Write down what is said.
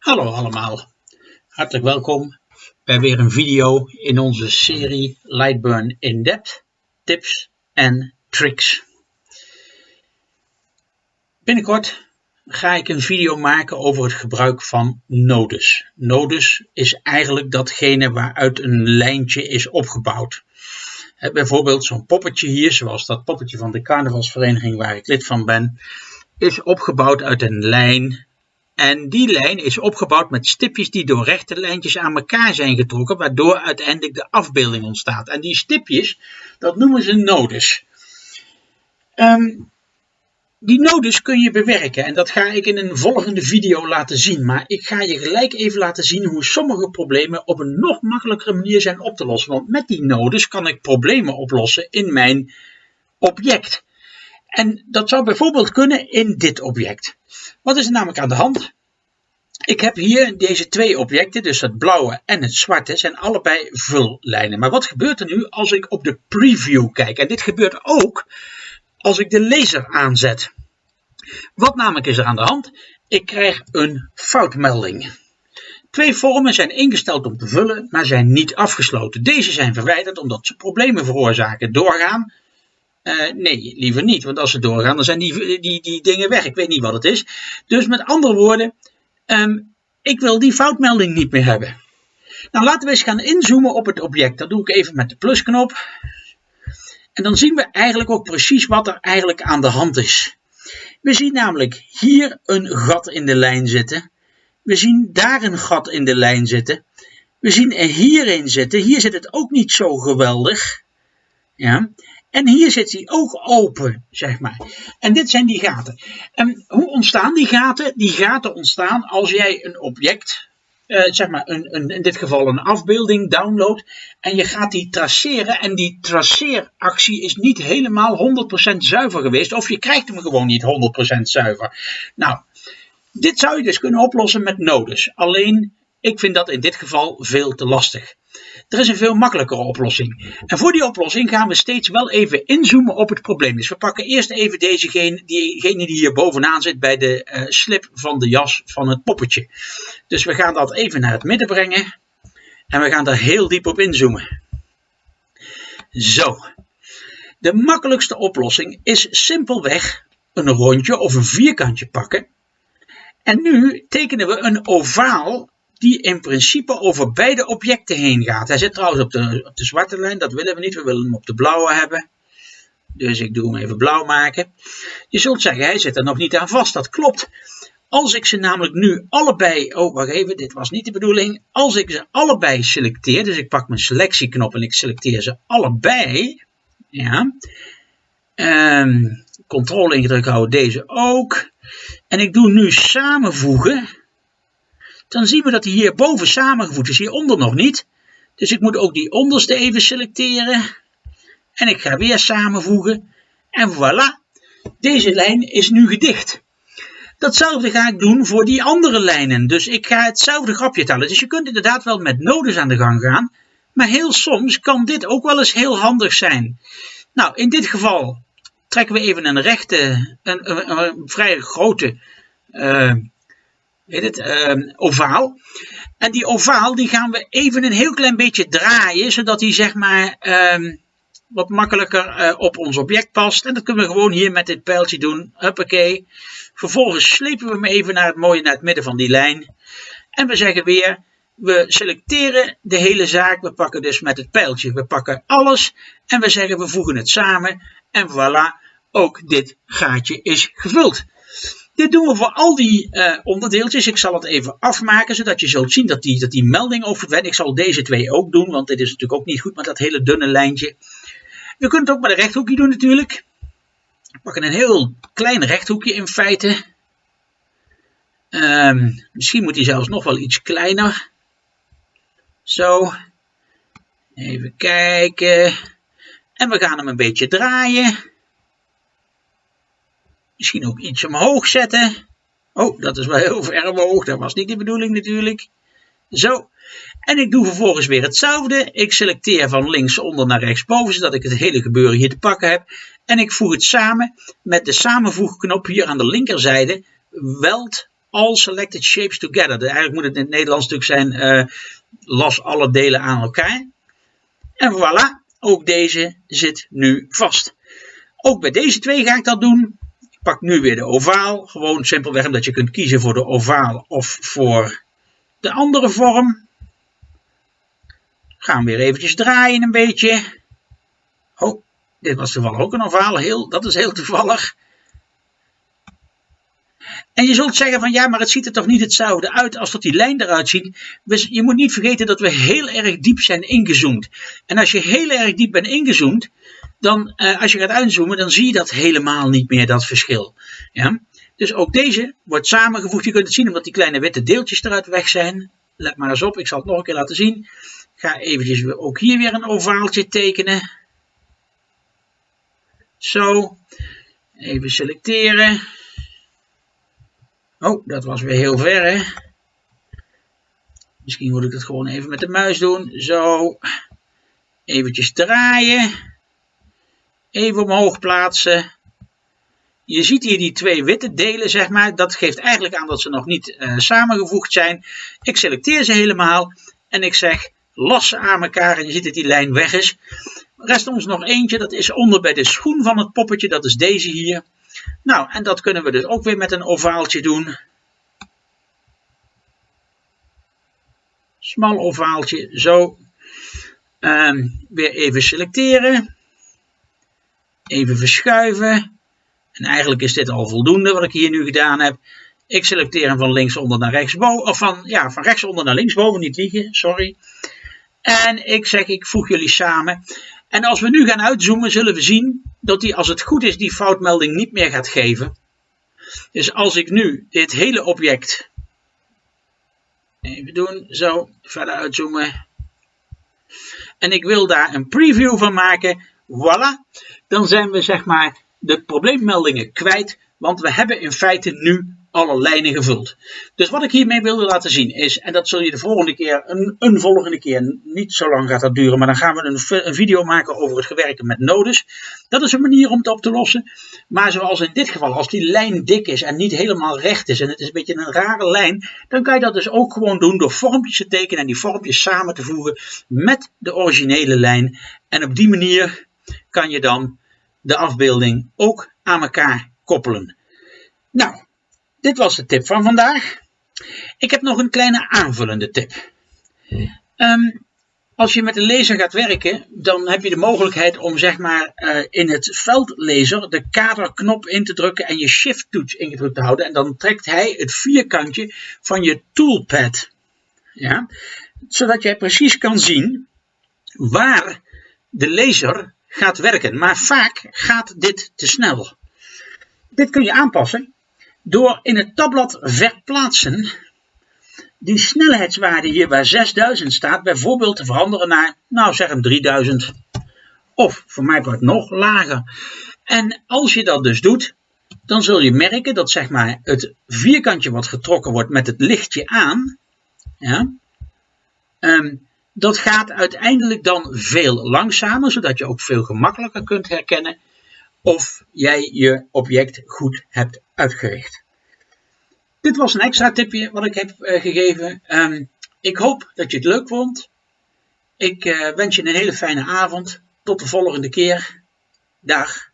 Hallo allemaal, hartelijk welkom bij weer een video in onze serie Lightburn in Depth Tips en Tricks. Binnenkort ga ik een video maken over het gebruik van nodes. Nodes is eigenlijk datgene waaruit een lijntje is opgebouwd. bijvoorbeeld zo'n poppetje hier, zoals dat poppetje van de carnavalsvereniging waar ik lid van ben, is opgebouwd uit een lijn en die lijn is opgebouwd met stipjes die door rechte lijntjes aan elkaar zijn getrokken, waardoor uiteindelijk de afbeelding ontstaat. En die stipjes, dat noemen ze nodes. Ehm, die nodes kun je bewerken en dat ga ik in een volgende video laten zien. Maar ik ga je gelijk even laten zien hoe sommige problemen op een nog makkelijkere manier zijn op te lossen. Want met die nodes kan ik problemen oplossen in mijn object. En dat zou bijvoorbeeld kunnen in dit object. Wat is er namelijk aan de hand? Ik heb hier deze twee objecten, dus het blauwe en het zwarte, zijn allebei vullijnen. Maar wat gebeurt er nu als ik op de preview kijk? En dit gebeurt ook als ik de laser aanzet. Wat namelijk is er aan de hand? Ik krijg een foutmelding. Twee vormen zijn ingesteld om te vullen, maar zijn niet afgesloten. Deze zijn verwijderd omdat ze problemen veroorzaken. Doorgaan uh, nee, liever niet, want als ze doorgaan, dan zijn die, die, die dingen weg. Ik weet niet wat het is. Dus met andere woorden, um, ik wil die foutmelding niet meer hebben. Nou, laten we eens gaan inzoomen op het object. Dat doe ik even met de plusknop. En dan zien we eigenlijk ook precies wat er eigenlijk aan de hand is. We zien namelijk hier een gat in de lijn zitten. We zien daar een gat in de lijn zitten. We zien er hierin zitten. Hier zit het ook niet zo geweldig. Ja. En hier zit hij ook open, zeg maar. En dit zijn die gaten. En hoe ontstaan die gaten? Die gaten ontstaan als jij een object, eh, zeg maar een, een, in dit geval een afbeelding, download. En je gaat die traceren. En die traceeractie is niet helemaal 100% zuiver geweest. Of je krijgt hem gewoon niet 100% zuiver. Nou, dit zou je dus kunnen oplossen met nodes. Alleen, ik vind dat in dit geval veel te lastig. Er is een veel makkelijkere oplossing. En voor die oplossing gaan we steeds wel even inzoomen op het probleem. Dus we pakken eerst even dezegene, diegene die hier bovenaan zit bij de uh, slip van de jas van het poppetje. Dus we gaan dat even naar het midden brengen. En we gaan daar heel diep op inzoomen. Zo. De makkelijkste oplossing is simpelweg een rondje of een vierkantje pakken. En nu tekenen we een ovaal die in principe over beide objecten heen gaat. Hij zit trouwens op de, op de zwarte lijn, dat willen we niet, we willen hem op de blauwe hebben. Dus ik doe hem even blauw maken. Je zult zeggen, hij zit er nog niet aan vast, dat klopt. Als ik ze namelijk nu allebei, oh wacht even, dit was niet de bedoeling. Als ik ze allebei selecteer, dus ik pak mijn selectieknop en ik selecteer ze allebei. Ja. Um, controle ingedrukt houden, deze ook. En ik doe nu samenvoegen dan zien we dat hij hierboven samengevoegd is, hieronder nog niet. Dus ik moet ook die onderste even selecteren. En ik ga weer samenvoegen. En voilà, deze lijn is nu gedicht. Datzelfde ga ik doen voor die andere lijnen. Dus ik ga hetzelfde grapje tellen. Dus je kunt inderdaad wel met nodes aan de gang gaan. Maar heel soms kan dit ook wel eens heel handig zijn. Nou, in dit geval trekken we even een rechte, een, een, een vrij grote uh, weet het, uh, ovaal. En die ovaal die gaan we even een heel klein beetje draaien, zodat die zeg maar uh, wat makkelijker uh, op ons object past. En dat kunnen we gewoon hier met dit pijltje doen. Huppakee. Vervolgens slepen we hem even naar het mooie, naar het midden van die lijn. En we zeggen weer, we selecteren de hele zaak. We pakken dus met het pijltje, we pakken alles. En we zeggen, we voegen het samen. En voilà, ook dit gaatje is gevuld. Dit doen we voor al die uh, onderdeeltjes. Ik zal het even afmaken, zodat je zult zien dat die, dat die melding ook verdwijnt. Ik zal deze twee ook doen, want dit is natuurlijk ook niet goed met dat hele dunne lijntje. We kunnen het ook met een rechthoekje doen natuurlijk. We pakken een heel klein rechthoekje in feite. Um, misschien moet hij zelfs nog wel iets kleiner. Zo. Even kijken. En we gaan hem een beetje draaien. Misschien ook iets omhoog zetten. Oh, dat is wel heel ver omhoog. Dat was niet de bedoeling natuurlijk. Zo. En ik doe vervolgens weer hetzelfde. Ik selecteer van links onder naar rechts boven, zodat ik het hele gebeuren hier te pakken heb. En ik voeg het samen met de samenvoegknop hier aan de linkerzijde. Weld all selected shapes together. Eigenlijk moet het in het Nederlands natuurlijk zijn, uh, las alle delen aan elkaar. En voilà, ook deze zit nu vast. Ook bij deze twee ga ik dat doen. Pak nu weer de ovaal. Gewoon simpelweg omdat je kunt kiezen voor de ovaal of voor de andere vorm. Gaan we weer eventjes draaien een beetje. Oh, dit was toevallig ook een ovaal. Heel, dat is heel toevallig. En je zult zeggen van ja, maar het ziet er toch niet hetzelfde uit als dat die lijn eruit ziet. Dus je moet niet vergeten dat we heel erg diep zijn ingezoomd. En als je heel erg diep bent ingezoomd, dan uh, als je gaat uitzoomen, dan zie je dat helemaal niet meer, dat verschil. Ja? Dus ook deze wordt samengevoegd. Je kunt het zien omdat die kleine witte deeltjes eruit weg zijn. Let maar eens op, ik zal het nog een keer laten zien. ga eventjes ook hier weer een ovaaltje tekenen. Zo, even selecteren. Oh, dat was weer heel ver, hè. Misschien moet ik het gewoon even met de muis doen. Zo. Eventjes draaien. Even omhoog plaatsen. Je ziet hier die twee witte delen, zeg maar. Dat geeft eigenlijk aan dat ze nog niet uh, samengevoegd zijn. Ik selecteer ze helemaal. En ik zeg, los aan elkaar. En je ziet dat die lijn weg is. Rest ons nog eentje. Dat is onder bij de schoen van het poppetje. Dat is deze hier. Nou, en dat kunnen we dus ook weer met een ovaaltje doen. Smal ovaaltje, zo. Um, weer even selecteren. Even verschuiven. En eigenlijk is dit al voldoende wat ik hier nu gedaan heb. Ik selecteer hem van linksonder naar rechtsboven. Of van, ja, van rechtsonder naar linksboven, niet liegen, sorry. En ik zeg, ik voeg jullie samen. En als we nu gaan uitzoomen, zullen we zien dat hij, als het goed is, die foutmelding niet meer gaat geven. Dus als ik nu dit hele object, even doen, zo, verder uitzoomen. En ik wil daar een preview van maken, voilà. Dan zijn we zeg maar de probleemmeldingen kwijt, want we hebben in feite nu alle lijnen gevuld. Dus wat ik hiermee wilde laten zien is, en dat zul je de volgende keer, een, volgende keer, niet zo lang gaat dat duren, maar dan gaan we een, een video maken over het gewerken met nodes. Dat is een manier om het op te lossen. Maar zoals in dit geval, als die lijn dik is en niet helemaal recht is en het is een beetje een rare lijn, dan kan je dat dus ook gewoon doen door vormpjes te tekenen en die vormpjes samen te voegen met de originele lijn. En op die manier kan je dan de afbeelding ook aan elkaar koppelen. Nou, dit was de tip van vandaag. Ik heb nog een kleine aanvullende tip. Um, als je met een laser gaat werken, dan heb je de mogelijkheid om zeg maar uh, in het veldlaser de kaderknop in te drukken en je shift toets ingedrukt te houden. En dan trekt hij het vierkantje van je toolpad. Ja? Zodat jij precies kan zien waar de laser gaat werken. Maar vaak gaat dit te snel. Dit kun je aanpassen door in het tabblad verplaatsen die snelheidswaarde hier waar 6000 staat bijvoorbeeld te veranderen naar, nou zeg een 3000 of voor mij wordt nog lager. En als je dat dus doet, dan zul je merken dat zeg maar het vierkantje wat getrokken wordt met het lichtje aan, ja, um, dat gaat uiteindelijk dan veel langzamer, zodat je ook veel gemakkelijker kunt herkennen of jij je object goed hebt uitgericht. Dit was een extra tipje wat ik heb uh, gegeven. Um, ik hoop dat je het leuk vond. Ik uh, wens je een hele fijne avond. Tot de volgende keer. Dag.